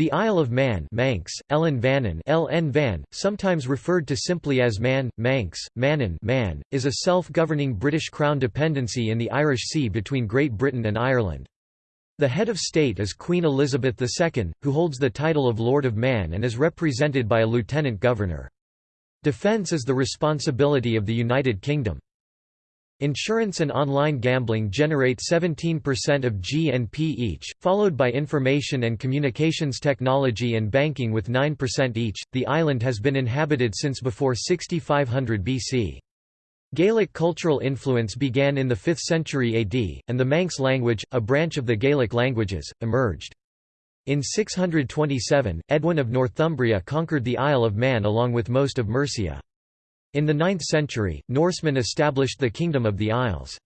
The Isle of Man Manx, Ellen LN Van, sometimes referred to simply as Man, Manx, Mannin Man, is a self-governing British Crown dependency in the Irish Sea between Great Britain and Ireland. The head of state is Queen Elizabeth II, who holds the title of Lord of Man and is represented by a lieutenant governor. Defence is the responsibility of the United Kingdom. Insurance and online gambling generate 17% of GNP each, followed by information and communications technology and banking with 9% each. The island has been inhabited since before 6500 BC. Gaelic cultural influence began in the 5th century AD, and the Manx language, a branch of the Gaelic languages, emerged. In 627, Edwin of Northumbria conquered the Isle of Man along with most of Mercia. In the 9th century, Norsemen established the Kingdom of the Isles.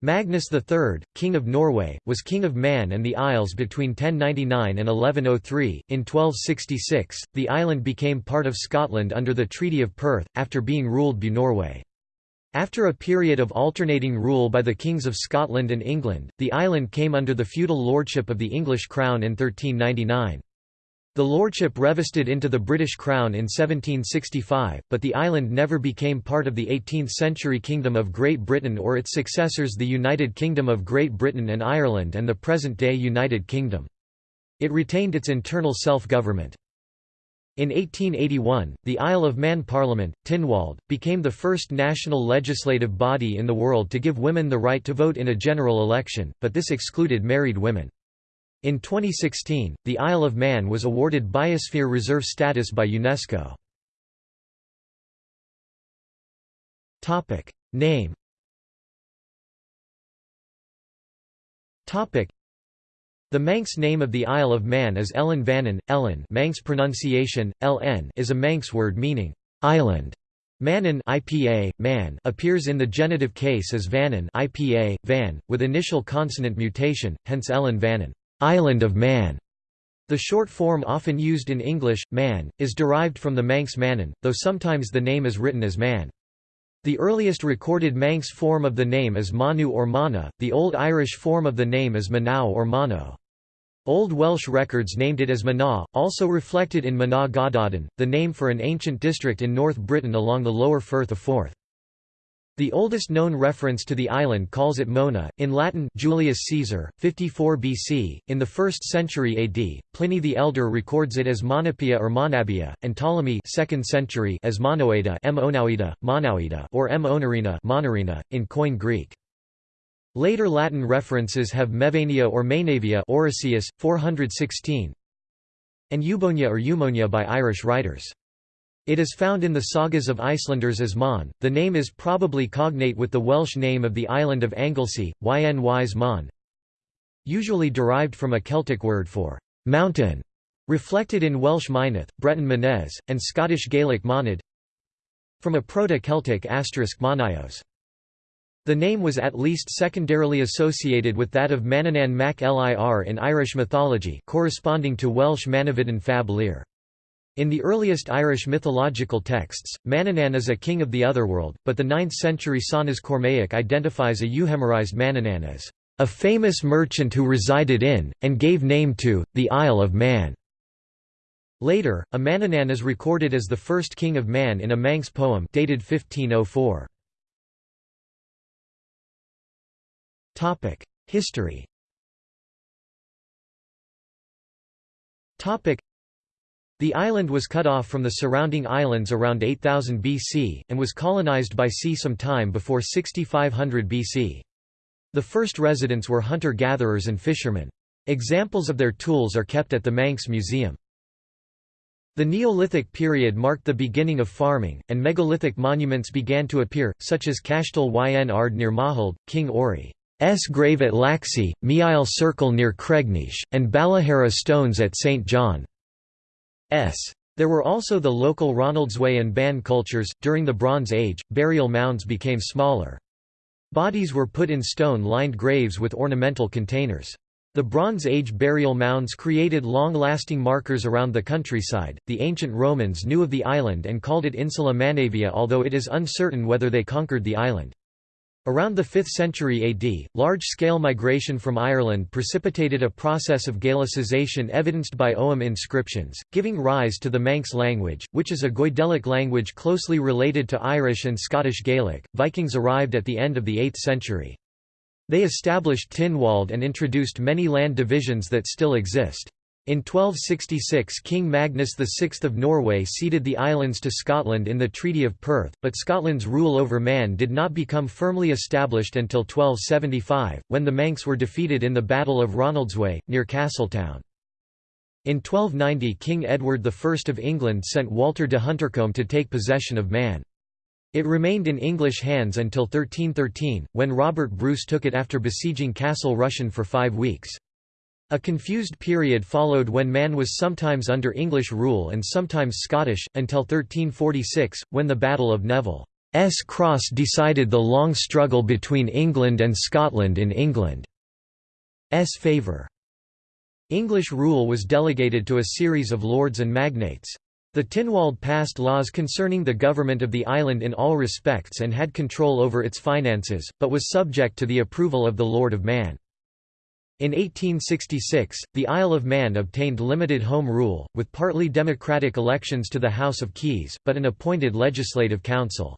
Magnus III, King of Norway, was King of Man and the Isles between 1099 and 1103. In 1266, the island became part of Scotland under the Treaty of Perth, after being ruled by Norway. After a period of alternating rule by the kings of Scotland and England, the island came under the feudal lordship of the English crown in 1399. The lordship revested into the British Crown in 1765, but the island never became part of the 18th-century Kingdom of Great Britain or its successors the United Kingdom of Great Britain and Ireland and the present-day United Kingdom. It retained its internal self-government. In 1881, the Isle of Man Parliament, Tynwald, became the first national legislative body in the world to give women the right to vote in a general election, but this excluded married women. In 2016, the Isle of Man was awarded Biosphere Reserve status by UNESCO. Topic Name Topic. the Manx name of the Isle of Man is Ellan Vannin. Ellan Manx pronunciation, LN is a Manx word meaning, island. Mannin IPA, man appears in the genitive case as Vannin IPA, van, with initial consonant mutation, hence Ellan Vannin. Island of Man. The short form often used in English, man, is derived from the Manx Mannin, though sometimes the name is written as man. The earliest recorded Manx form of the name is Manu or Mana, the Old Irish form of the name is Manau or Mano. Old Welsh records named it as Mana, also reflected in Mana Gododdin, the name for an ancient district in North Britain along the lower Firth of Forth. The oldest known reference to the island calls it Mona, in Latin Julius Caesar, 54 BC. In the 1st century AD, Pliny the Elder records it as Monapia or Monabia, and Ptolemy 2nd century as Monoida, M Monauida, or M Onarina, Monarina, in Koine Greek. Later Latin references have Mevania or Mainavia Orosius, 416, and Eubonia or Eumonia by Irish writers. It is found in the sagas of Icelanders as Mon. The name is probably cognate with the Welsh name of the island of Anglesey, Ynys Mon, usually derived from a Celtic word for mountain, reflected in Welsh Myneth, Breton Menez, and Scottish Gaelic Monad, from a Proto-Celtic asterisk Monios. The name was at least secondarily associated with that of Manannán mac Lir in Irish mythology corresponding to Welsh Manawydan fab lir. In the earliest Irish mythological texts, Manannán is a king of the otherworld, but the 9th-century Sanas Cormaic identifies a euhemerized Manannán as a famous merchant who resided in, and gave name to, the Isle of Man. Later, a Manannán is recorded as the first king of Man in a Manx poem dated 1504. History the island was cut off from the surrounding islands around 8000 BC, and was colonized by sea some time before 6500 BC. The first residents were hunter-gatherers and fishermen. Examples of their tools are kept at the Manx Museum. The Neolithic period marked the beginning of farming, and megalithic monuments began to appear, such as Cashtel yn Ard near Maughold, King Orry's grave at Laxey, Meayll Circle near Cregneash, and Ballaharra stones at St. John. S. There were also the local Ronaldsway and Bann cultures. During the Bronze Age, burial mounds became smaller. Bodies were put in stone lined graves with ornamental containers. The Bronze Age burial mounds created long lasting markers around the countryside. The ancient Romans knew of the island and called it Insula Manavia, although it is uncertain whether they conquered the island. Around the 5th century AD, large-scale migration from Ireland precipitated a process of Gaelicization evidenced by Ogham inscriptions, giving rise to the Manx language, which is a Goidelic language closely related to Irish and Scottish Gaelic. Vikings arrived at the end of the 8th century. They established Tynwald and introduced many land divisions that still exist. In 1266 King Magnus VI of Norway ceded the islands to Scotland in the Treaty of Perth, but Scotland's rule over Man did not become firmly established until 1275, when the Manx were defeated in the Battle of Ronaldsway, near Castletown. In 1290 King Edward I of England sent Walter de Huntercombe to take possession of Man. It remained in English hands until 1313, when Robert Bruce took it after besieging Castle Rushen for five weeks. A confused period followed when Man was sometimes under English rule and sometimes Scottish, until 1346, when the Battle of Neville's Cross decided the long struggle between England and Scotland in England's favour. English rule was delegated to a series of lords and magnates. The Tynwald passed laws concerning the government of the island in all respects and had control over its finances, but was subject to the approval of the Lord of Man. In 1866, the Isle of Man obtained limited home rule, with partly democratic elections to the House of Keys, but an appointed legislative council.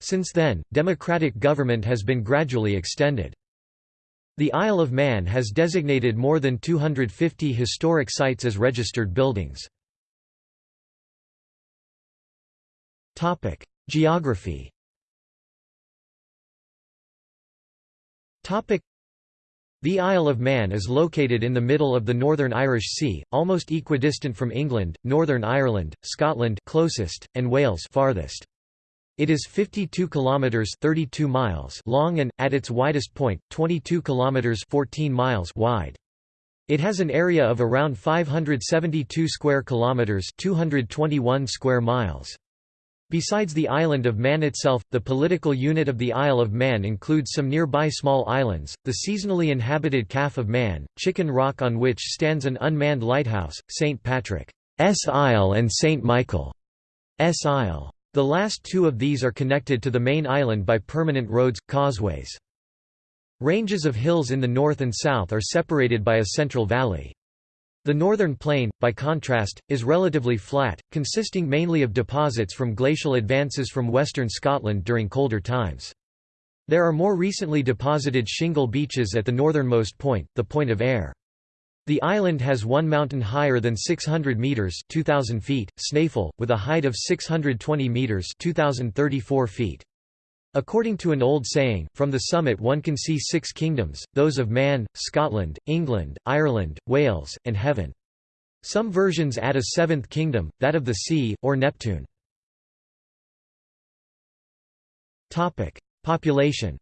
Since then, democratic government has been gradually extended. The Isle of Man has designated more than 250 historic sites as registered buildings. Geography the Isle of Man is located in the middle of the Northern Irish Sea, almost equidistant from England, Northern Ireland, Scotland closest, and Wales farthest. It is 52 kilometers 32 miles long and at its widest point 22 kilometers 14 miles wide. It has an area of around 572 square kilometers 221 square miles. Besides the island of Man itself, the political unit of the Isle of Man includes some nearby small islands, the seasonally inhabited Calf of Man, Chicken Rock on which stands an unmanned lighthouse, St. Patrick's Isle and St. Michael's Isle. The last two of these are connected to the main island by permanent roads, causeways. Ranges of hills in the north and south are separated by a central valley. The northern plain, by contrast, is relatively flat, consisting mainly of deposits from glacial advances from western Scotland during colder times. There are more recently deposited shingle beaches at the northernmost point, the Point of Ayre. The island has one mountain higher than 600 metres 2,000 feet, Snaefell, with a height of 620 metres 2,034 feet. According to an old saying, from the summit one can see six kingdoms, those of Man, Scotland, England, Ireland, Wales, and Heaven. Some versions add a seventh kingdom, that of the sea, or Neptune. Population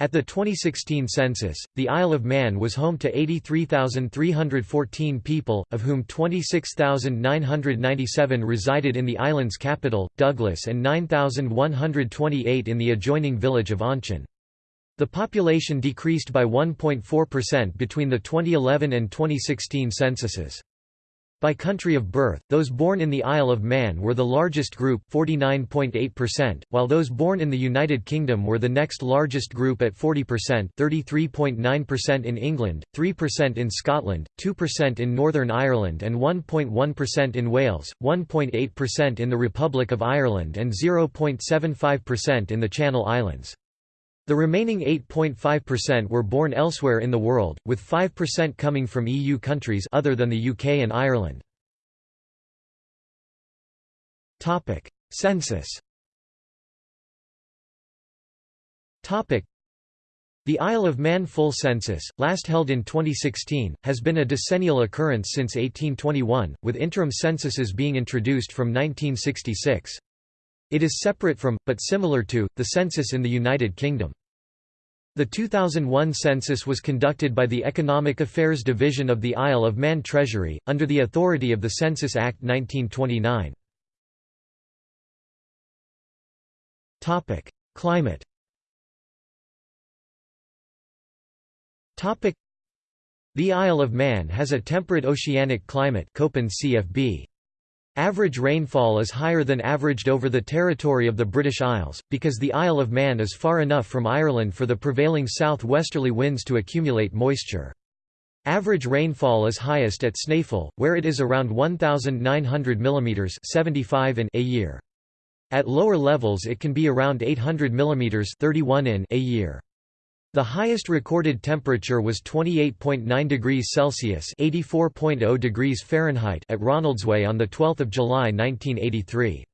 at the 2016 census, the Isle of Man was home to 83,314 people, of whom 26,997 resided in the island's capital, Douglas and 9,128 in the adjoining village of Onchan. The population decreased by 1.4% between the 2011 and 2016 censuses. By country of birth, those born in the Isle of Man were the largest group 49.8%, while those born in the United Kingdom were the next largest group at 40% 33.9% in England, 3% in Scotland, 2% in Northern Ireland and 1.1% in Wales, 1.8% in the Republic of Ireland and 0.75% in the Channel Islands. The remaining 8.5% were born elsewhere in the world, with 5% coming from EU countries other than the UK and Ireland. Topic: Census Topic: the Isle of Man full census, last held in 2016, has been a decennial occurrence since 1821, with interim censuses being introduced from 1966. It is separate from, but similar to, the census in the United Kingdom. The 2001 census was conducted by the Economic Affairs Division of the Isle of Man Treasury, under the authority of the Census Act 1929. Climate The Isle of Man has a temperate oceanic climate Köppen CFB. Average rainfall is higher than averaged over the territory of the British Isles, because the Isle of Man is far enough from Ireland for the prevailing south-westerly winds to accumulate moisture. Average rainfall is highest at Snaefell, where it is around 1,900 mm 75 in a year. At lower levels it can be around 800 mm 31 in a year. The highest recorded temperature was 28.9 degrees Celsius (84.0 degrees Fahrenheit) at Ronaldsway on the 12th of July 1983.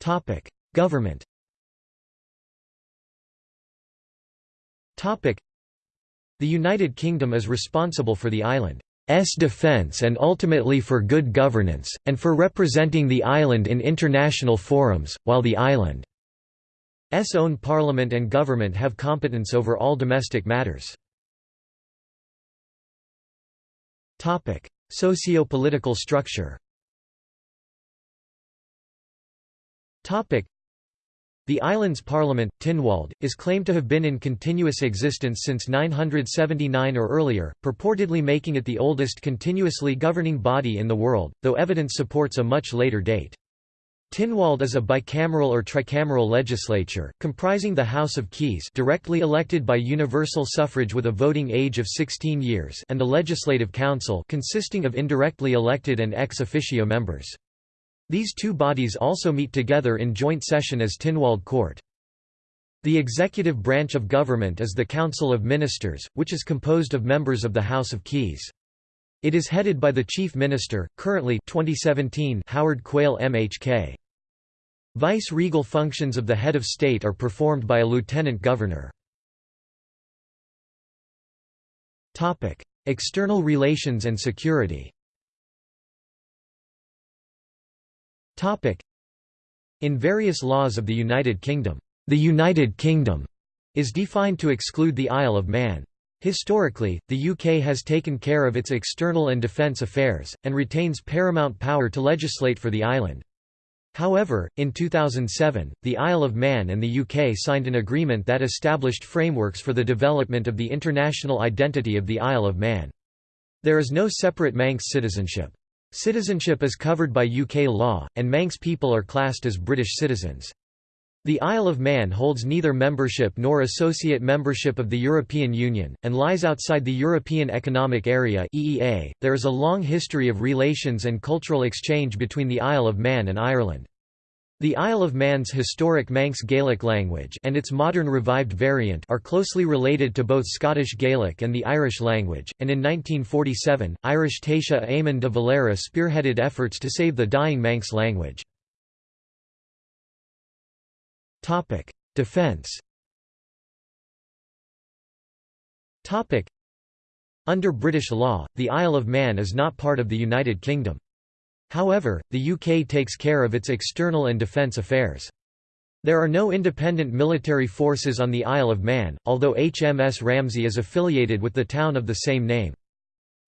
Topic: Government. Topic: The United Kingdom is responsible for the island's defence and ultimately for good governance, and for representing the island in international forums, while the island S own parliament and government have competence over all domestic matters. Socio-political structure Topic: the island's parliament, Tynwald, is claimed to have been in continuous existence since 979 or earlier, purportedly making it the oldest continuously governing body in the world, though evidence supports a much later date. Tynwald is a bicameral or tricameral legislature, comprising the House of Keys directly elected by universal suffrage with a voting age of 16 years and the Legislative Council consisting of indirectly elected and ex officio members. These two bodies also meet together in joint session as Tynwald Court. The executive branch of government is the Council of Ministers, which is composed of members of the House of Keys. It is headed by the Chief Minister, currently 2017 Howard Quayle MHK. Vice-regal functions of the head of state are performed by a lieutenant governor. External relations and security In various laws of the United Kingdom, the United Kingdom is defined to exclude the Isle of Man. Historically, the UK has taken care of its external and defence affairs, and retains paramount power to legislate for the island. However, in 2007, the Isle of Man and the UK signed an agreement that established frameworks for the development of the international identity of the Isle of Man. There is no separate Manx citizenship. Citizenship is covered by UK law, and Manx people are classed as British citizens. The Isle of Man holds neither membership nor associate membership of the European Union, and lies outside the European Economic Area (EEA). There is a long history of relations and cultural exchange between the Isle of Man and Ireland. The Isle of Man's historic Manx Gaelic language and its modern revived variant are closely related to both Scottish Gaelic and the Irish language, and in 1947, Irish Taoiseach Eamon de Valera spearheaded efforts to save the dying Manx language. Topic: Defense. Topic: Under British law, the Isle of Man is not part of the United Kingdom. However, the UK takes care of its external and defence affairs. There are no independent military forces on the Isle of Man, although HMS Ramsey is affiliated with the town of the same name.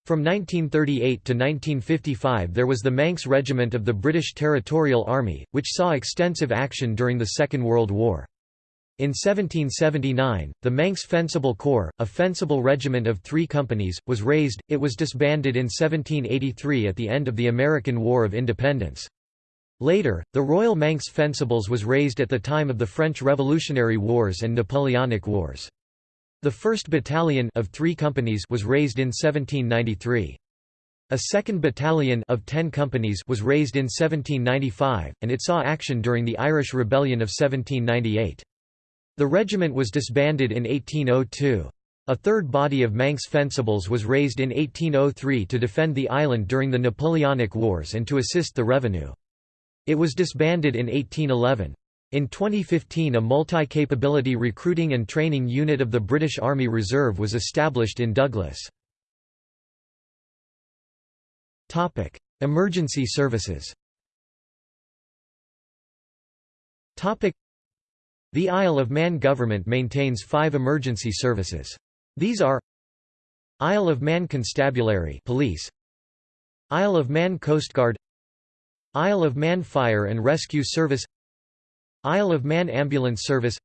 From 1938 to 1955 there was the Manx Regiment of the British Territorial Army, which saw extensive action during the Second World War. In 1779, the Manx Fencible Corps, a fencible regiment of three companies, was raised, it was disbanded in 1783 at the end of the American War of Independence. Later, the Royal Manx Fencibles was raised at the time of the French Revolutionary Wars and Napoleonic Wars. The 1st Battalion of three companies was raised in 1793. A second battalion of 10 companies was raised in 1795, and it saw action during the Irish Rebellion of 1798. The regiment was disbanded in 1802. A third body of Manx Fencibles was raised in 1803 to defend the island during the Napoleonic Wars and to assist the revenue. It was disbanded in 1811. In 2015 a multi-capability recruiting and training unit of the British Army Reserve was established in Douglas. Emergency services The Isle of Man government maintains five emergency services. These are Isle of Man Constabulary police, Isle of Man Coast Guard Isle of Man Fire and Rescue Service Isle of Man Ambulance Service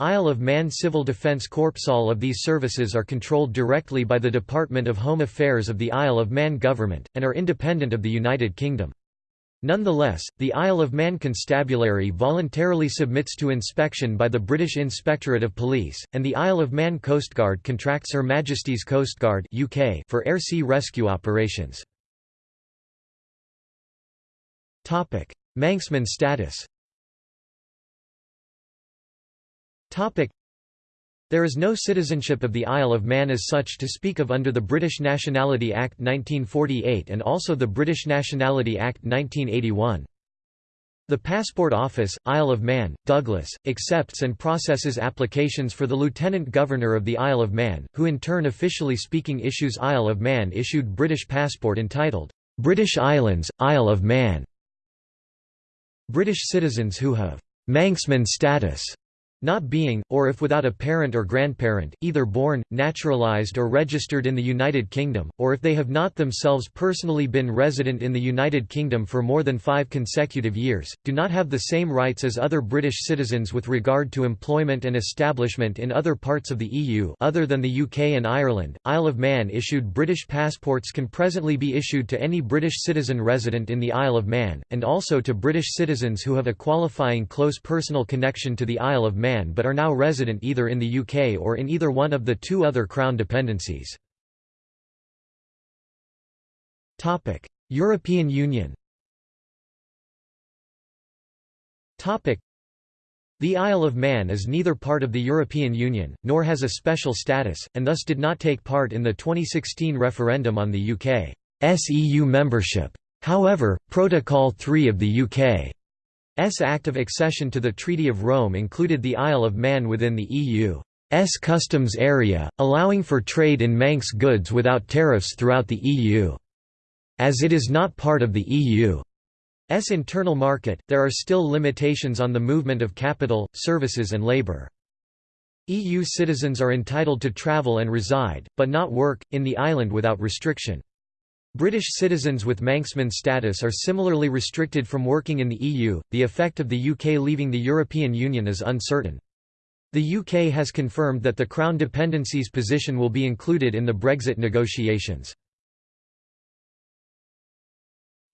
Isle of Man Civil Defence Corps All of these services are controlled directly by the Department of Home Affairs of the Isle of Man government, and are independent of the United Kingdom. Nonetheless, the Isle of Man Constabulary voluntarily submits to inspection by the British Inspectorate of Police, and the Isle of Man Coastguard contracts Her Majesty's Coastguard UK for air-sea rescue operations. Manxman status there is no citizenship of the Isle of Man as such to speak of under the British Nationality Act 1948 and also the British Nationality Act 1981. The Passport Office, Isle of Man, Douglas, accepts and processes applications for the Lieutenant Governor of the Isle of Man, who in turn officially speaking issues Isle of Man issued British passport entitled, "'British Islands, Isle of Man". British citizens who have "'Manxman status' not being, or if without a parent or grandparent, either born, naturalized or registered in the United Kingdom, or if they have not themselves personally been resident in the United Kingdom for more than five consecutive years, do not have the same rights as other British citizens with regard to employment and establishment in other parts of the EU other than the UK and Ireland. Isle of Man issued British passports can presently be issued to any British citizen resident in the Isle of Man, and also to British citizens who have a qualifying close personal connection to the Isle of Man Man but are now resident either in the UK or in either one of the two other Crown dependencies. European Union the Isle of Man is neither part of the European Union, nor has a special status, and thus did not take part in the 2016 referendum on the UK's EU membership. However, Protocol 3 of the UK Act of Accession to the Treaty of Rome included the Isle of Man within the EU's customs area, allowing for trade in Manx goods without tariffs throughout the EU. As it is not part of the EU's internal market, there are still limitations on the movement of capital, services and labour. EU citizens are entitled to travel and reside, but not work, in the island without restriction. British citizens with Manxman status are similarly restricted from working in the EU. The effect of the UK leaving the European Union is uncertain. The UK has confirmed that the Crown dependencies position will be included in the Brexit negotiations.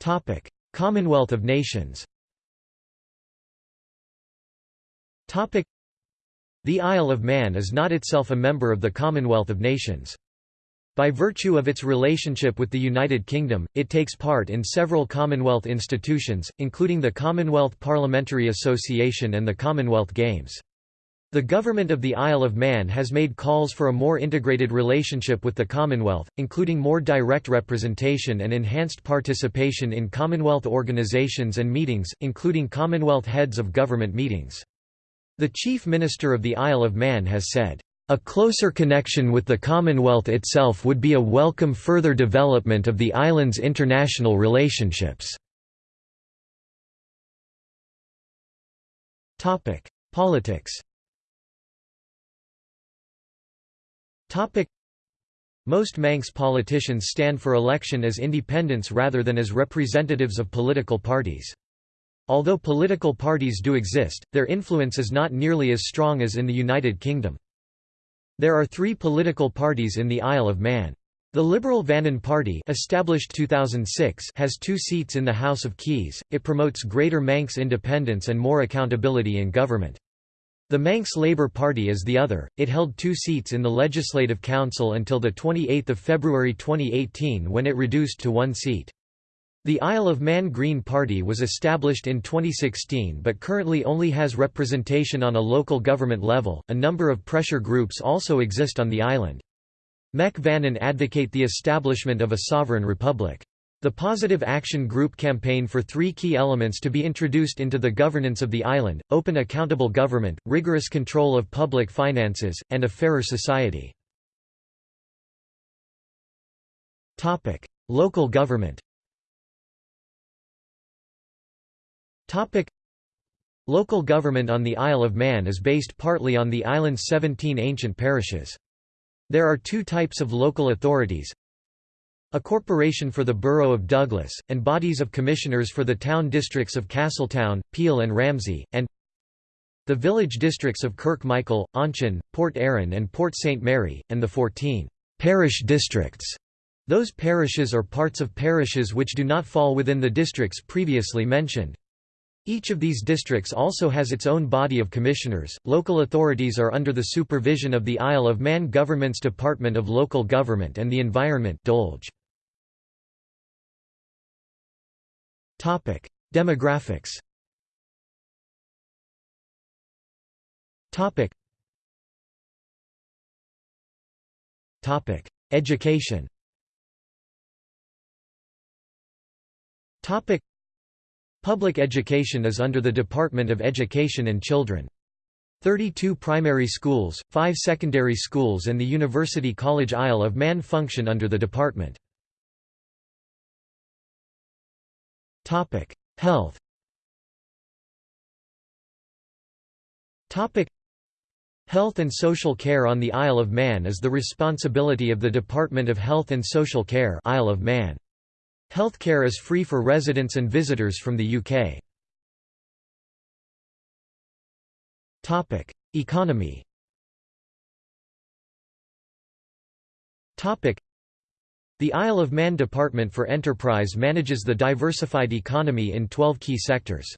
Topic: Commonwealth of Nations. Topic: The Isle of Man is not itself a member of the Commonwealth of Nations. By virtue of its relationship with the United Kingdom, it takes part in several Commonwealth institutions, including the Commonwealth Parliamentary Association and the Commonwealth Games. The Government of the Isle of Man has made calls for a more integrated relationship with the Commonwealth, including more direct representation and enhanced participation in Commonwealth organisations and meetings, including Commonwealth heads of government meetings. The Chief Minister of the Isle of Man has said, a closer connection with the Commonwealth itself would be a welcome further development of the island's international relationships. Politics most Manx politicians stand for election as independents rather than as representatives of political parties. Although political parties do exist, their influence is not nearly as strong as in the United Kingdom. There are three political parties in the Isle of Man. The Liberal Vannin Party established 2006 has two seats in the House of Keys, it promotes greater Manx independence and more accountability in government. The Manx Labour Party is the other, it held two seats in the Legislative Council until 28 February 2018 when it reduced to one seat. The Isle of Man Green Party was established in 2016 but currently only has representation on a local government level. A number of pressure groups also exist on the island. Mec Vannin advocate the establishment of a sovereign republic. The Positive Action Group campaign for three key elements to be introduced into the governance of the island, open accountable government, rigorous control of public finances, and a fairer society. Local government Topic Local government on the Isle of Man is based partly on the island's 17 ancient parishes. There are two types of local authorities. A corporation for the borough of Douglas, and bodies of commissioners for the town districts of Castletown, Peel and Ramsey, and the village districts of Kirk Michael, Onchan, Port Erin and Port St Mary, and the 14 «parish districts». Those parishes or parts of parishes which do not fall within the districts previously mentioned. Each of these districts also has its own body of commissioners. Local authorities are under the supervision of the Isle of Man Government's Department of Local Government and the Environment (DOLG). Topic: Demographics. Topic. Topic: Education. Topic: Public education is under the Department of Education and Children. 32 primary schools, 5 secondary schools and the University College Isle of Man function under the department. Health Health and social care on the Isle of Man is the responsibility of the Department of Health and Social Care Isle of Man. Healthcare is free for residents and visitors from the UK. Topic: Economy. Topic: The Isle of Man Department for Enterprise manages the diversified economy in 12 key sectors.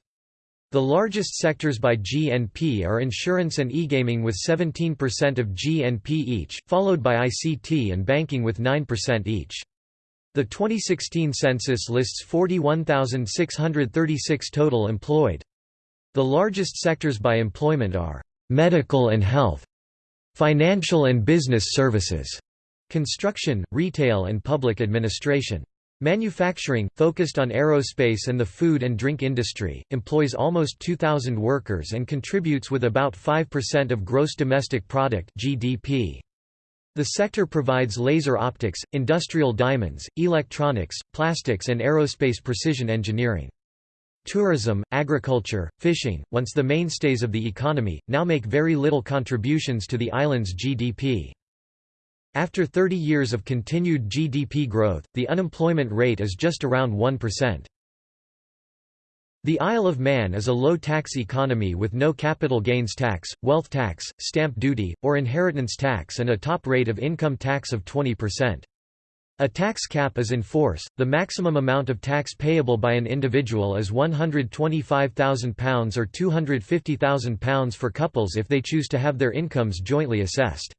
The largest sectors by GNP are insurance and e-gaming with 17% of GNP each, followed by ICT and banking with 9% each. The 2016 census lists 41,636 total employed. The largest sectors by employment are medical and health, financial and business services, construction, retail and public administration. Manufacturing, focused on aerospace and the food and drink industry, employs almost 2,000 workers and contributes with about 5% of gross domestic product (GDP). The sector provides laser optics, industrial diamonds, electronics, plastics and aerospace precision engineering. Tourism, agriculture, fishing, once the mainstays of the economy, now make very little contributions to the island's GDP. After 30 years of continued GDP growth, the unemployment rate is just around 1%. The Isle of Man is a low-tax economy with no capital gains tax, wealth tax, stamp duty, or inheritance tax and a top rate of income tax of 20%. A tax cap is in force, the maximum amount of tax payable by an individual is £125,000 or £250,000 for couples if they choose to have their incomes jointly assessed.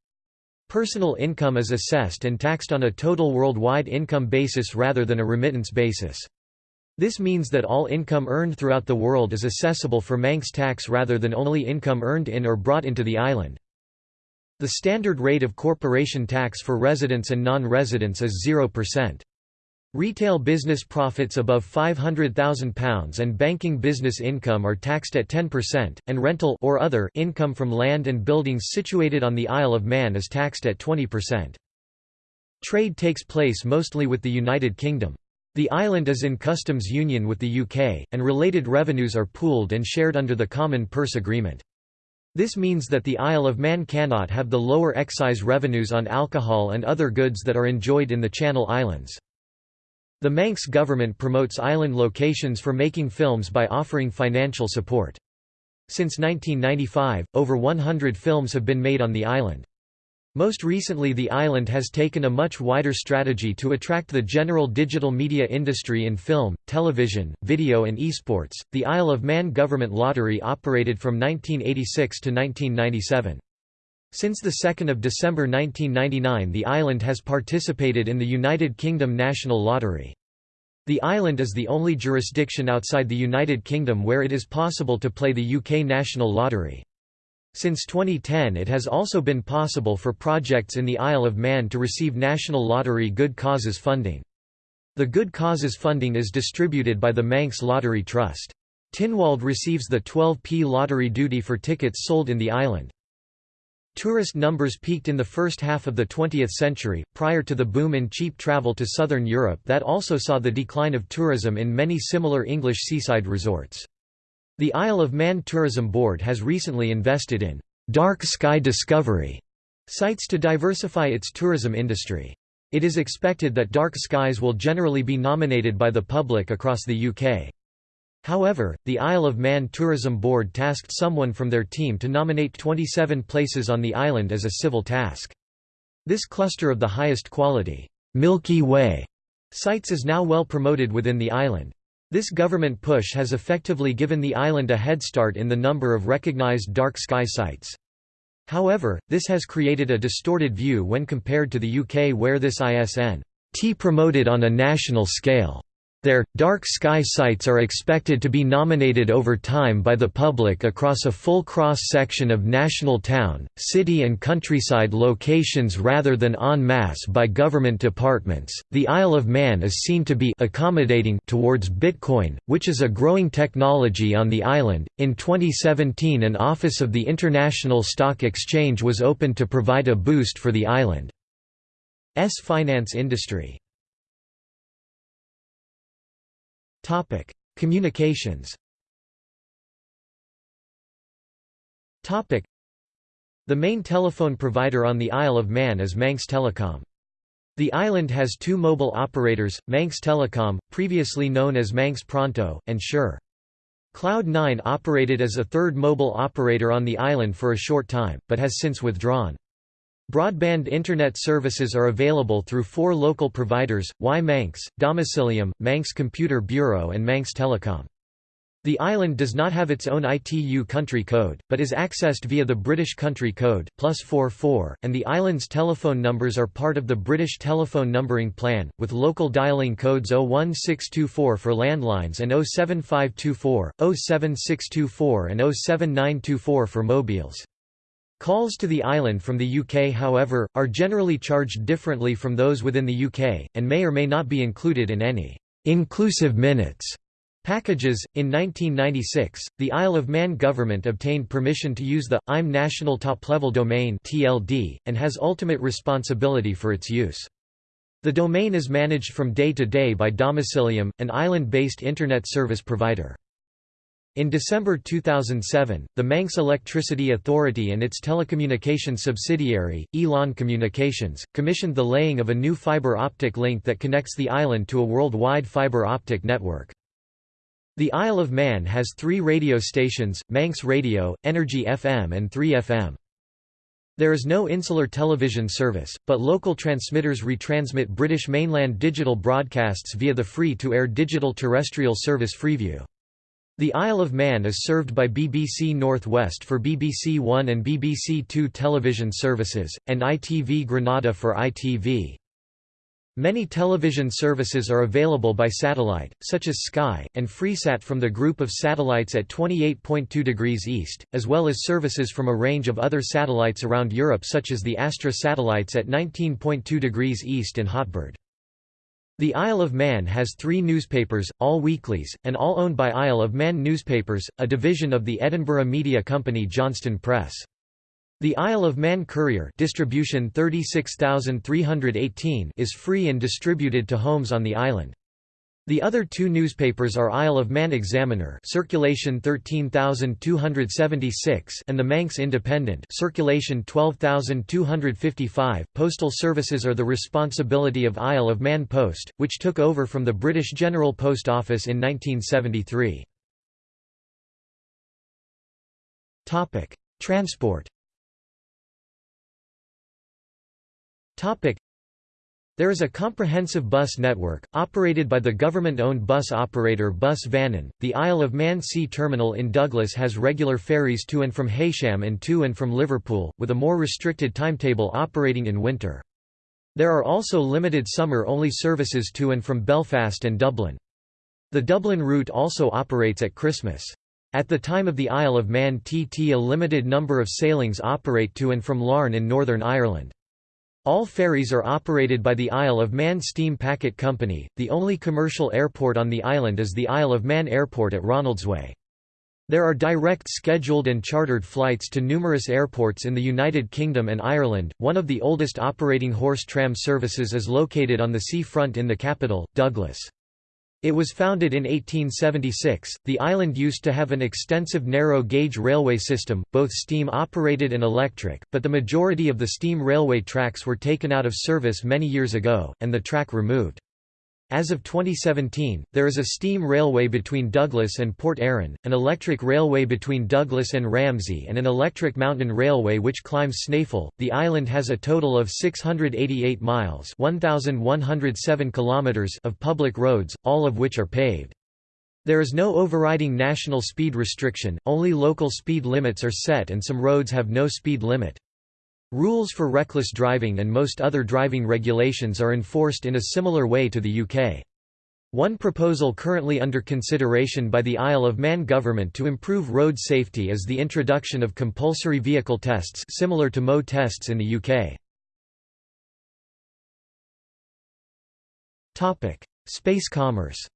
Personal income is assessed and taxed on a total worldwide income basis rather than a remittance basis. This means that all income earned throughout the world is assessable for Manx tax rather than only income earned in or brought into the island. The standard rate of corporation tax for residents and non-residents is 0%. Retail business profits above £500,000 and banking business income are taxed at 10%, and rental or other income from land and buildings situated on the Isle of Man is taxed at 20%. Trade takes place mostly with the United Kingdom. The island is in customs union with the UK, and related revenues are pooled and shared under the Common Purse Agreement. This means that the Isle of Man cannot have the lower excise revenues on alcohol and other goods that are enjoyed in the Channel Islands. The Manx government promotes island locations for making films by offering financial support. Since 1995, over 100 films have been made on the island. Most recently the island has taken a much wider strategy to attract the general digital media industry in film, television, video and esports. The Isle of Man Government Lottery operated from 1986 to 1997. Since the 2 December 1999 the island has participated in the United Kingdom National Lottery. The island is the only jurisdiction outside the United Kingdom where it is possible to play the UK National Lottery. Since 2010 it has also been possible for projects in the Isle of Man to receive National Lottery Good Causes funding. The Good Causes funding is distributed by the Manx Lottery Trust. Tynwald receives the 12p lottery duty for tickets sold in the island. Tourist numbers peaked in the first half of the 20th century, prior to the boom in cheap travel to southern Europe that also saw the decline of tourism in many similar English seaside resorts. The Isle of Man Tourism Board has recently invested in «dark sky discovery» sites to diversify its tourism industry. It is expected that dark skies will generally be nominated by the public across the UK. However, the Isle of Man Tourism Board tasked someone from their team to nominate 27 places on the island as a civil task. This cluster of the highest quality, Milky Way sites is now well promoted within the island. This government push has effectively given the island a head start in the number of recognized dark sky sites. However, this has created a distorted view when compared to the UK where this ISN T promoted on a national scale. Their, dark sky sites are expected to be nominated over time by the public across a full cross-section of national town, city and countryside locations rather than en masse by government departments. The Isle of Man is seen to be accommodating towards Bitcoin, which is a growing technology on the island. In 2017 an office of the International Stock Exchange was opened to provide a boost for the island's finance industry. Topic: Communications. Topic: The main telephone provider on the Isle of Man is Manx Telecom. The island has two mobile operators, Manx Telecom, previously known as Manx Pronto, and Sure. Cloud9 operated as a third mobile operator on the island for a short time, but has since withdrawn. Broadband Internet services are available through four local providers, Wi-Manx, Domicilium, Manx Computer Bureau and Manx Telecom. The island does not have its own ITU country code, but is accessed via the British country code, plus 44, and the island's telephone numbers are part of the British telephone numbering plan, with local dialing codes 01624 for landlines and 07524, 07624 and 07924 for mobiles. Calls to the island from the UK however, are generally charged differently from those within the UK, and may or may not be included in any «inclusive minutes» packages. In 1996, the Isle of Man government obtained permission to use the IM National Top Level Domain (TLD) and has ultimate responsibility for its use. The domain is managed from day to day by Domicilium, an island-based internet service provider. In December 2007, the Manx Electricity Authority and its telecommunications subsidiary, Elon Communications, commissioned the laying of a new fibre optic link that connects the island to a worldwide fibre optic network. The Isle of Man has three radio stations, Manx Radio, Energy FM and 3FM. There is no insular television service, but local transmitters retransmit British mainland digital broadcasts via the free-to-air digital terrestrial service Freeview. The Isle of Man is served by BBC North West for BBC One and BBC Two television services, and ITV Granada for ITV. Many television services are available by satellite, such as Sky, and Freesat from the group of satellites at 28.2 degrees east, as well as services from a range of other satellites around Europe such as the Astra satellites at 19.2 degrees east and Hotbird. The Isle of Man has three newspapers, all weeklies, and all owned by Isle of Man Newspapers, a division of the Edinburgh media company Johnston Press. The Isle of Man Courier distribution 36318 is free and distributed to homes on the island. The other two newspapers are Isle of Man Examiner circulation 13276 and the Manx Independent circulation 12255. Postal services are the responsibility of Isle of Man Post, which took over from the British General Post Office in 1973. Topic: Transport. Topic: there is a comprehensive bus network, operated by the government-owned bus operator Bus Vannin. The Isle of Man Sea Terminal in Douglas has regular ferries to and from Heysham and to and from Liverpool, with a more restricted timetable operating in winter. There are also limited summer-only services to and from Belfast and Dublin. The Dublin route also operates at Christmas. At the time of the Isle of Man TT a limited number of sailings operate to and from Larne in Northern Ireland. All ferries are operated by the Isle of Man Steam Packet Company. The only commercial airport on the island is the Isle of Man Airport at Ronaldsway. There are direct scheduled and chartered flights to numerous airports in the United Kingdom and Ireland. One of the oldest operating horse tram services is located on the sea front in the capital, Douglas. It was founded in 1876. The island used to have an extensive narrow gauge railway system, both steam operated and electric, but the majority of the steam railway tracks were taken out of service many years ago, and the track removed. As of 2017, there is a steam railway between Douglas and Port Erin, an electric railway between Douglas and Ramsey, and an electric mountain railway which climbs Snaefell. The island has a total of 688 miles (1,107 kilometers) of public roads, all of which are paved. There is no overriding national speed restriction, only local speed limits are set and some roads have no speed limit. Rules for reckless driving and most other driving regulations are enforced in a similar way to the UK. One proposal currently under consideration by the Isle of Man government to improve road safety is the introduction of compulsory vehicle tests similar to MO tests in the UK. Topic: Space commerce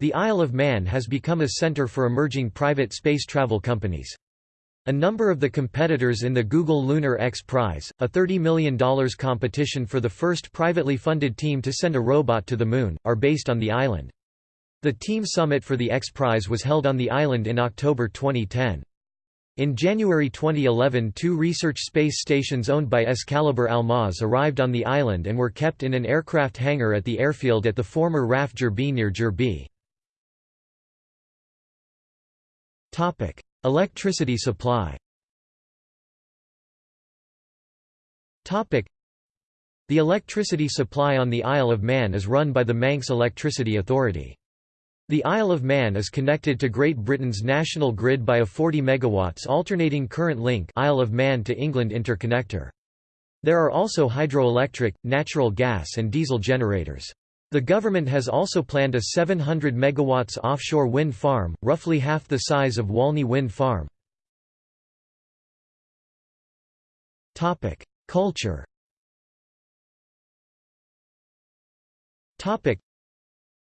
the Isle of Man has become a center for emerging private space travel companies. A number of the competitors in the Google Lunar X Prize, a $30 million competition for the first privately funded team to send a robot to the Moon, are based on the island. The team summit for the X Prize was held on the island in October 2010. In January 2011 two research space stations owned by Excalibur Almaz arrived on the island and were kept in an aircraft hangar at the airfield at the former RAF Jurby near Jurby. Topic: Electricity supply. Topic: The electricity supply on the Isle of Man is run by the Manx Electricity Authority. The Isle of Man is connected to Great Britain's national grid by a 40 MW alternating current link Isle of Man to England interconnector. There are also hydroelectric, natural gas and diesel generators. The government has also planned a 700 MW offshore wind farm, roughly half the size of Walney Wind Farm. Culture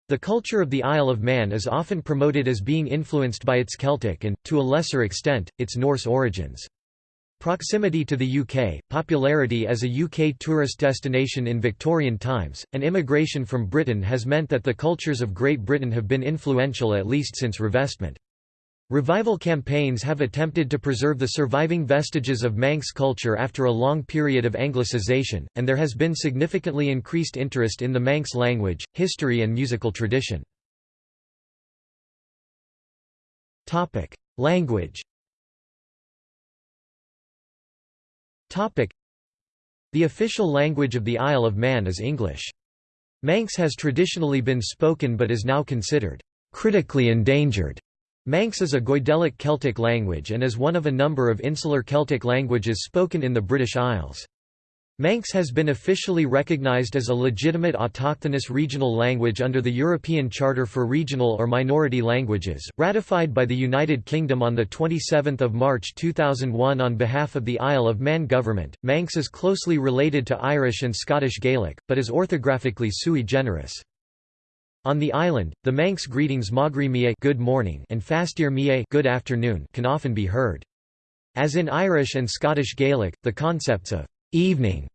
The culture of the Isle of Man is often promoted as being influenced by its Celtic and, to a lesser extent, its Norse origins. Proximity to the UK, popularity as a UK tourist destination in Victorian times, and immigration from Britain has meant that the cultures of Great Britain have been influential at least since revestment. Revival campaigns have attempted to preserve the surviving vestiges of Manx culture after a long period of Anglicization, and there has been significantly increased interest in the Manx language, history and musical tradition. Language The official language of the Isle of Man is English. Manx has traditionally been spoken but is now considered critically endangered. Manx is a Goidelic Celtic language and is one of a number of insular Celtic languages spoken in the British Isles. Manx has been officially recognised as a legitimate autochthonous regional language under the European Charter for Regional or Minority Languages, ratified by the United Kingdom on 27 March 2001 on behalf of the Isle of Man government. Manx is closely related to Irish and Scottish Gaelic, but is orthographically sui generis. On the island, the Manx greetings Moghrey Mie good morning and Fastyr Mie good afternoon can often be heard. As in Irish and Scottish Gaelic, the concepts of evening,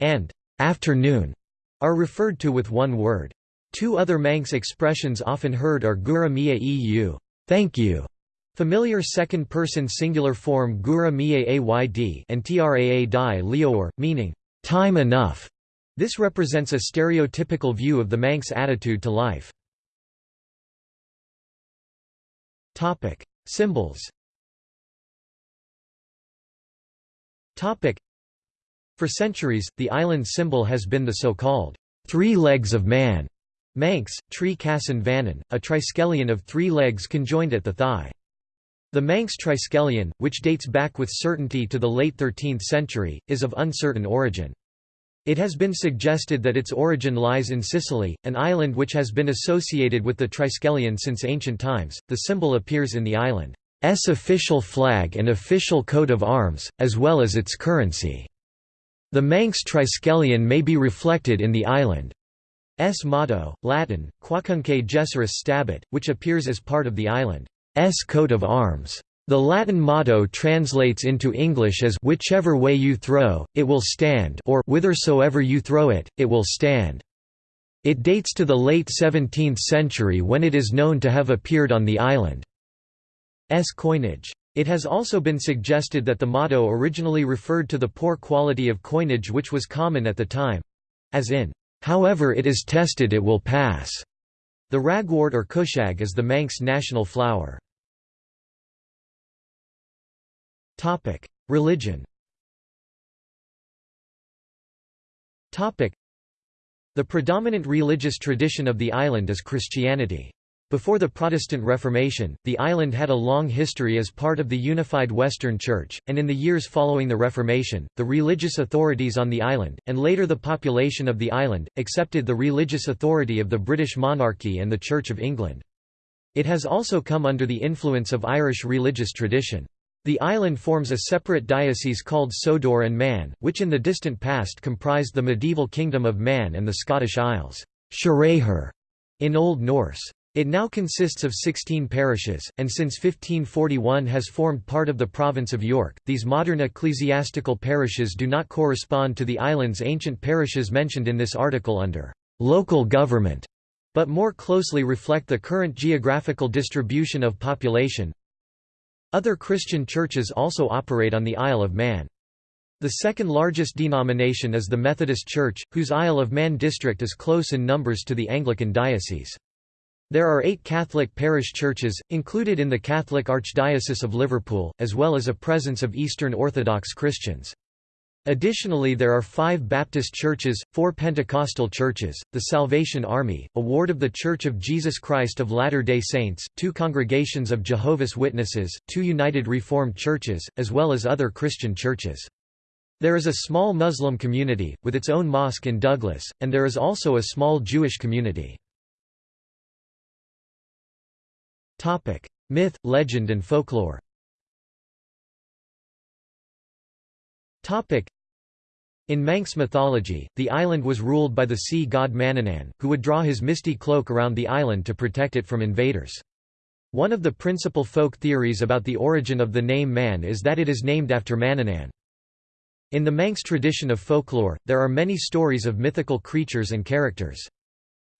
and afternoon are referred to with one word. Two other Manx expressions often heard are Gura mie eu thank you", familiar second-person singular form Gura mie ayd and Traa dy liooar, meaning, time enough. This represents a stereotypical view of the Manx attitude to life. Topic: Symbols for centuries, the island's symbol has been the so-called three legs of man, Manx, Tree Cassyn Vannin, a triskelion of three legs conjoined at the thigh. The Manx triskelion, which dates back with certainty to the late 13th century, is of uncertain origin. It has been suggested that its origin lies in Sicily, an island which has been associated with the triskelion since ancient times. The symbol appears in the island's official flag and official coat of arms, as well as its currency. The Manx triskelion may be reflected in the island's motto, Latin, Quacunque gesseris stabit, which appears as part of the island's coat of arms. The Latin motto translates into English as whichever way you throw, it will stand or whithersoever you throw it, it will stand. It dates to the late 17th century when it is known to have appeared on the island's coinage. It has also been suggested that the motto originally referred to the poor quality of coinage which was common at the time—as in, "...however it is tested it will pass." The ragwort or cushag is the Manx national flower. Religion The predominant religious tradition of the island is Christianity. Before the Protestant Reformation, the island had a long history as part of the unified Western Church, and in the years following the Reformation, the religious authorities on the island, and later the population of the island, accepted the religious authority of the British monarchy and the Church of England. It has also come under the influence of Irish religious tradition. The island forms a separate diocese called Sodor and Man, which in the distant past comprised the medieval kingdom of Man and the Scottish Isles in Old Norse. It now consists of 16 parishes, and since 1541 has formed part of the province of York. These modern ecclesiastical parishes do not correspond to the island's ancient parishes mentioned in this article under local government, but more closely reflect the current geographical distribution of population. Other Christian churches also operate on the Isle of Man. The second largest denomination is the Methodist Church, whose Isle of Man district is close in numbers to the Anglican diocese. There are eight Catholic parish churches, included in the Catholic Archdiocese of Liverpool, as well as a presence of Eastern Orthodox Christians. Additionally there are five Baptist churches, four Pentecostal churches, the Salvation Army, a ward of the Church of Jesus Christ of Latter-day Saints, two congregations of Jehovah's Witnesses, two United Reformed churches, as well as other Christian churches. There is a small Muslim community, with its own mosque in Douglas, and there is also a small Jewish community. Topic: Myth, legend and folklore. Topic: In Manx mythology, the island was ruled by the sea god Manannán, who would draw his misty cloak around the island to protect it from invaders. One of the principal folk theories about the origin of the name Man is that it is named after Manannán. In the Manx tradition of folklore, there are many stories of mythical creatures and characters.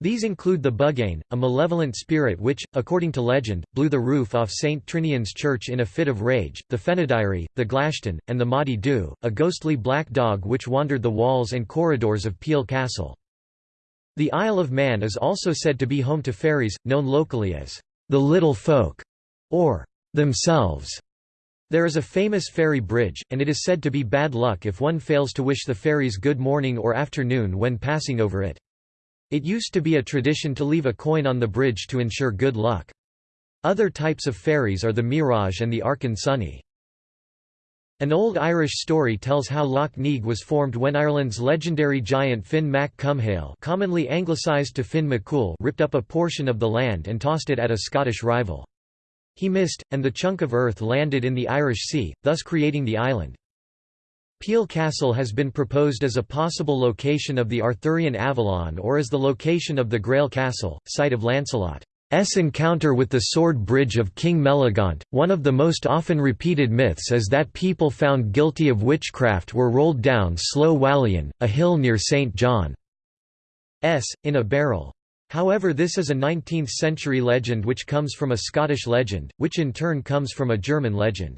These include the Buggane, a malevolent spirit which, according to legend, blew the roof off St. Trinian's Church in a fit of rage, the Fynoderee, the Glashtyn, and the Moddey Dhoo, a ghostly black dog which wandered the walls and corridors of Peel Castle. The Isle of Man is also said to be home to fairies, known locally as the Little Folk, or themselves. There is a famous fairy bridge, and it is said to be bad luck if one fails to wish the fairies good morning or afternoon when passing over it. It used to be a tradition to leave a coin on the bridge to ensure good luck. Other types of fairies are the Mirage and the Sunny. An old Irish story tells how Lough Neagh was formed when Ireland's legendary giant Finn Mac Cumhaill commonly anglicised to Finn McCool ripped up a portion of the land and tossed it at a Scottish rival. He missed, and the chunk of earth landed in the Irish Sea, thus creating the island. Peel Castle has been proposed as a possible location of the Arthurian Avalon or as the location of the Grail Castle, site of Lancelot's encounter with the sword bridge of King Melagaunt. One of the most often repeated myths is that people found guilty of witchcraft were rolled down Slieau Whallian, a hill near St. John's, in a barrel. However this is a 19th-century legend which comes from a Scottish legend, which in turn comes from a German legend.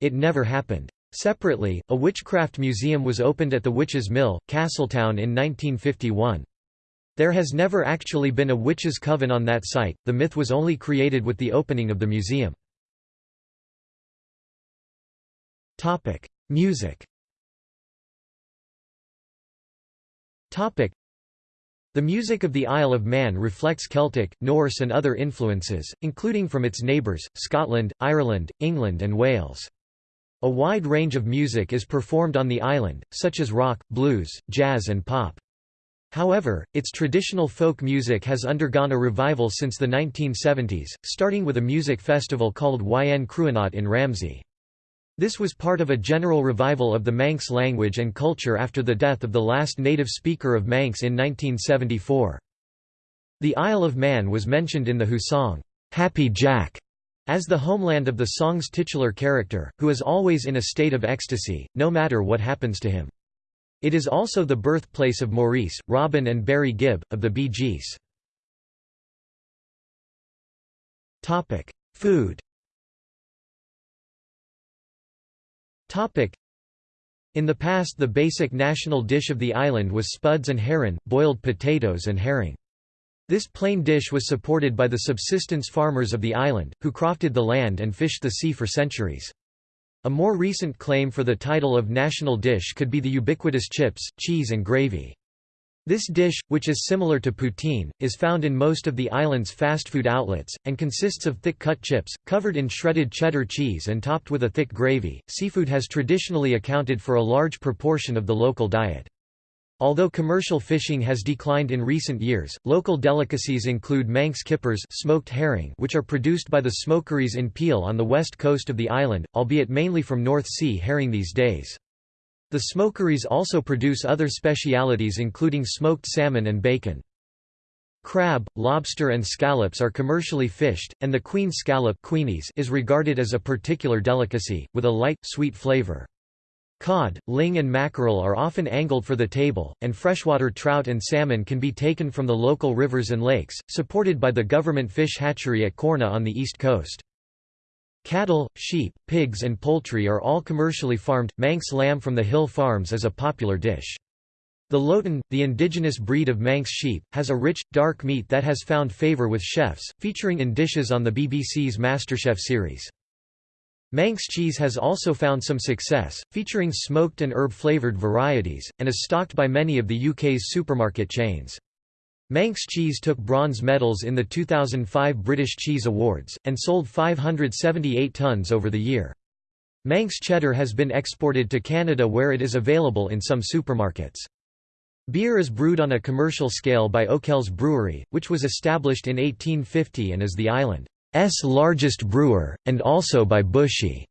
It never happened. Separately, a witchcraft museum was opened at the Witches' Mill, Castletown in 1951. There has never actually been a witches' coven on that site, the myth was only created with the opening of the museum. Music the music of the Isle of Man reflects Celtic, Norse and other influences, including from its neighbours, Scotland, Ireland, England and Wales. A wide range of music is performed on the island, such as rock, blues, jazz and pop. However, its traditional folk music has undergone a revival since the 1970s, starting with a music festival called Yn Chruinnaght in Ramsey. This was part of a general revival of the Manx language and culture after the death of the last native speaker of Manx in 1974. The Isle of Man was mentioned in the Who song, "'Happy Jack' as the homeland of the song's titular character, who is always in a state of ecstasy, no matter what happens to him. It is also the birthplace of Maurice, Robin and Barry Gibb, of the Bee Gees. Food In the past the basic national dish of the island was spuds and herrin, boiled potatoes and herring. This plain dish was supported by the subsistence farmers of the island, who crofted the land and fished the sea for centuries. A more recent claim for the title of national dish could be the ubiquitous chips, cheese and gravy. This dish, which is similar to poutine, is found in most of the island's fast food outlets, and consists of thick-cut chips, covered in shredded cheddar cheese and topped with a thick gravy. Seafood has traditionally accounted for a large proportion of the local diet. Although commercial fishing has declined in recent years, local delicacies include Manx kippers smoked herring which are produced by the smokeries in Peel on the west coast of the island, albeit mainly from North Sea herring these days. The smokeries also produce other specialities including smoked salmon and bacon. Crab, lobster and scallops are commercially fished, and the queen scallop is regarded as a particular delicacy, with a light, sweet flavor. Cod, ling and mackerel are often angled for the table, and freshwater trout and salmon can be taken from the local rivers and lakes, supported by the government fish hatchery at Cornaa on the east coast. Cattle, sheep, pigs and poultry are all commercially farmed. Manx lamb from the hill farms is a popular dish. The Loaghtan, the indigenous breed of Manx sheep, has a rich, dark meat that has found favour with chefs, featuring in dishes on the BBC's MasterChef series. Manx cheese has also found some success, featuring smoked and herb-flavoured varieties, and is stocked by many of the UK's supermarket chains. Manx cheese took bronze medals in the 2005 British Cheese Awards, and sold 578 tonnes over the year. Manx cheddar has been exported to Canada where it is available in some supermarkets. Beer is brewed on a commercial scale by Okell's Brewery, which was established in 1850 and is the island's largest brewer, and also by Bushy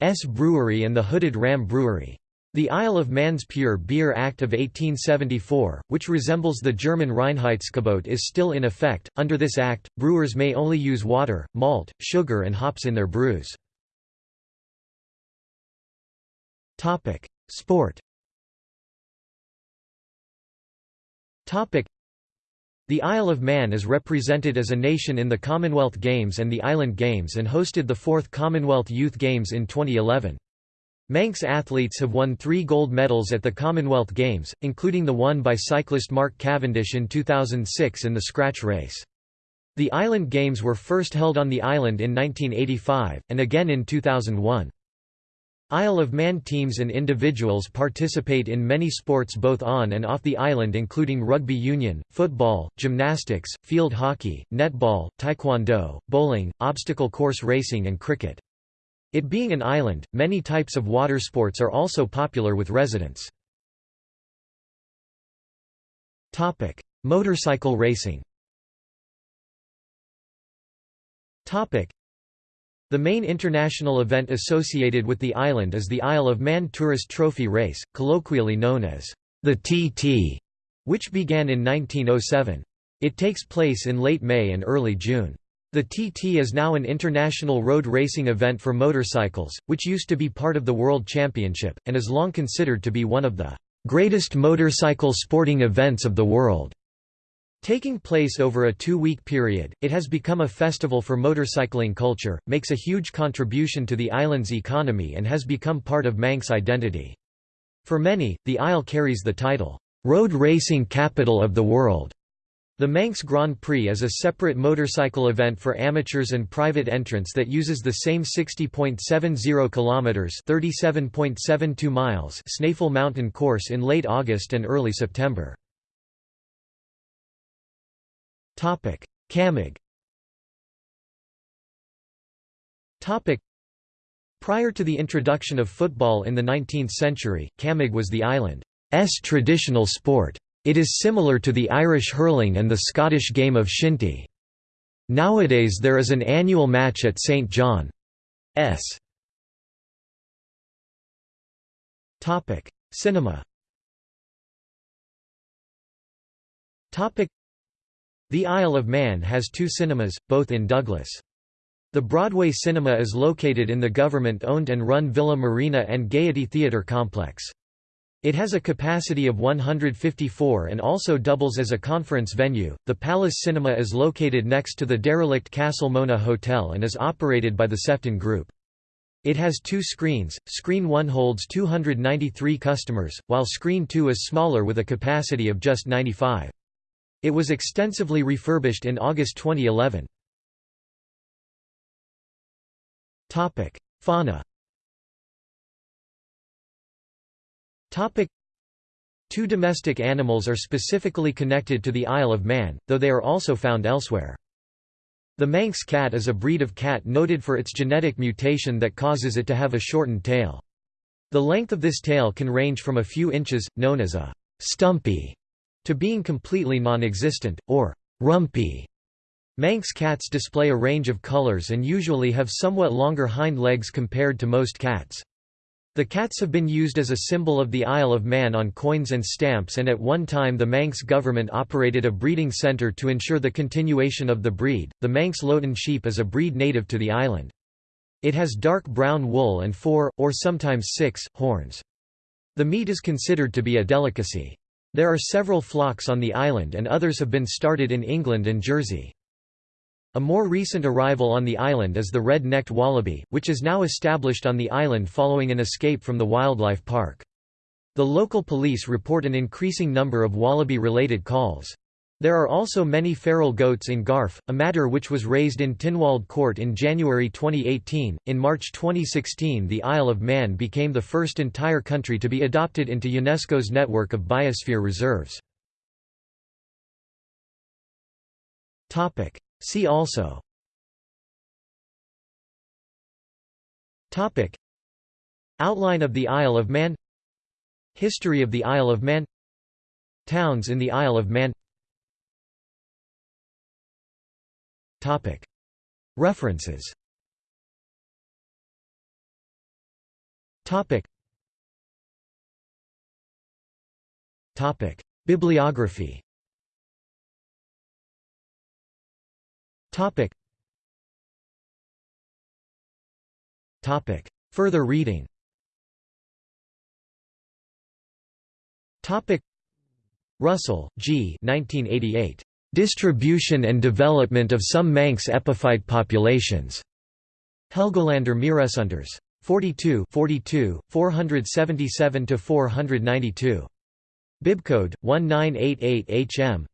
S Brewery and the Hooded Ram Brewery. The Isle of Man's Pure Beer Act of 1874, which resembles the German Reinheitsgebot is still in effect. Under this act, brewers may only use water, malt, sugar and hops in their brews. Sport. The Isle of Man is represented as a nation in the Commonwealth Games and the Island Games and hosted the 4th Commonwealth Youth Games in 2011. Manx athletes have won three gold medals at the Commonwealth Games, including the one by cyclist Mark Cavendish in 2006 in the scratch race. The Island Games were first held on the island in 1985, and again in 2001. Isle of Man teams and individuals participate in many sports both on and off the island including rugby union, football, gymnastics, field hockey, netball, taekwondo, bowling, obstacle course racing and cricket. It being an island, many types of water sports are also popular with residents. Motorcycle racing The main international event associated with the island is the Isle of Man Tourist Trophy Race, colloquially known as the TT, which began in 1907. It takes place in late May and early June. The TT is now an international road racing event for motorcycles, which used to be part of the World Championship, and is long considered to be one of the greatest motorcycle sporting events of the world. Taking place over a two-week period, it has become a festival for motorcycling culture, makes a huge contribution to the island's economy and has become part of Manx identity. For many, the Isle carries the title, "'Road Racing Capital of the World' The Manx Grand Prix is a separate motorcycle event for amateurs and private entrants that uses the same 60.70 kilometers, 37.72 miles Snaefell mountain course in late August and early September. Topic: Prior to the introduction of football in the 19th century, Cammag was the island's traditional sport. It is similar to the Irish hurling and the Scottish game of shinty. Nowadays there is an annual match at St John's. Cinema The Isle of Man has two cinemas, both in Douglas. The Broadway Cinema is located in the government-owned and run Villa Marina and Gaiety Theatre complex. It has a capacity of 154 and also doubles as a conference venue. The Palace Cinema is located next to the derelict Castle Mona Hotel and is operated by the Sefton Group. It has two screens, screen 1 holds 293 customers, while screen 2 is smaller with a capacity of just 95. It was extensively refurbished in August 2011. Topic: Fauna Topic: Two domestic animals are specifically connected to the Isle of Man, though they are also found elsewhere. The Manx cat is a breed of cat noted for its genetic mutation that causes it to have a shortened tail. The length of this tail can range from a few inches, known as a stumpy, to being completely non-existent, or rumpy. Manx cats display a range of colors and usually have somewhat longer hind legs compared to most cats. The cats have been used as a symbol of the Isle of Man on coins and stamps and at one time the Manx government operated a breeding centre to ensure the continuation of the breed. The Manx Loaghtan sheep is a breed native to the island. It has dark brown wool and four, or sometimes six, horns. The meat is considered to be a delicacy. There are several flocks on the island and others have been started in England and Jersey. A more recent arrival on the island is the red-necked wallaby, which is now established on the island following an escape from the wildlife park. The local police report an increasing number of wallaby-related calls. There are also many feral goats in Garff, a matter which was raised in Tynwald Court in January 2018. In March 2016, the Isle of Man became the first entire country to be adopted into UNESCO's network of biosphere reserves. Topic: See also. Topic. Outline of the Isle of Man. History of the Isle of Man. Towns in the Isle of Man References Bibliography. Further reading. Russell, G. 1988. Distribution and Development of Some Manx Epiphyte Populations. Helgolander Miresunders. 42 42, 477–492. Bibcode, 1988 HM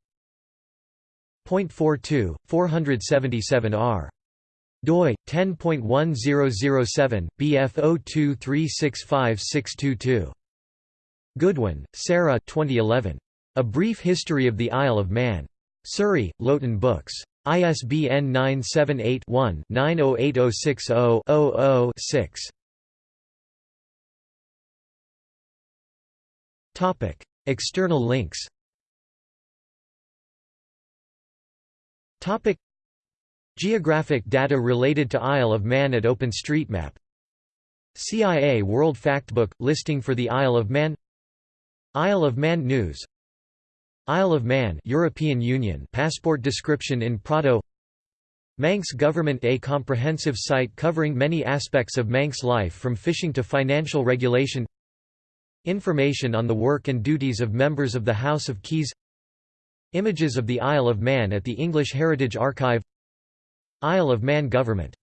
Point 42, 477 doi 10.1007 bf02365622 Goodwin, Sarah 2011 A Brief History of the Isle of Man Surrey Loaghtan Books. ISBN 978 one 908060 6 Topic. External links. Topic. Geographic data related to Isle of Man at OpenStreetMap. CIA World Factbook – listing for the Isle of Man. Isle of Man News Isle of Man European Union passport description in Prado Manx Government A comprehensive site covering many aspects of Manx life from fishing to financial regulation. Information on the work and duties of members of the House of Keys. Images of the Isle of Man at the English Heritage Archive. Isle of Man Government